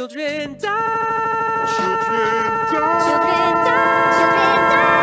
Children die. Children die. Children die. Children die.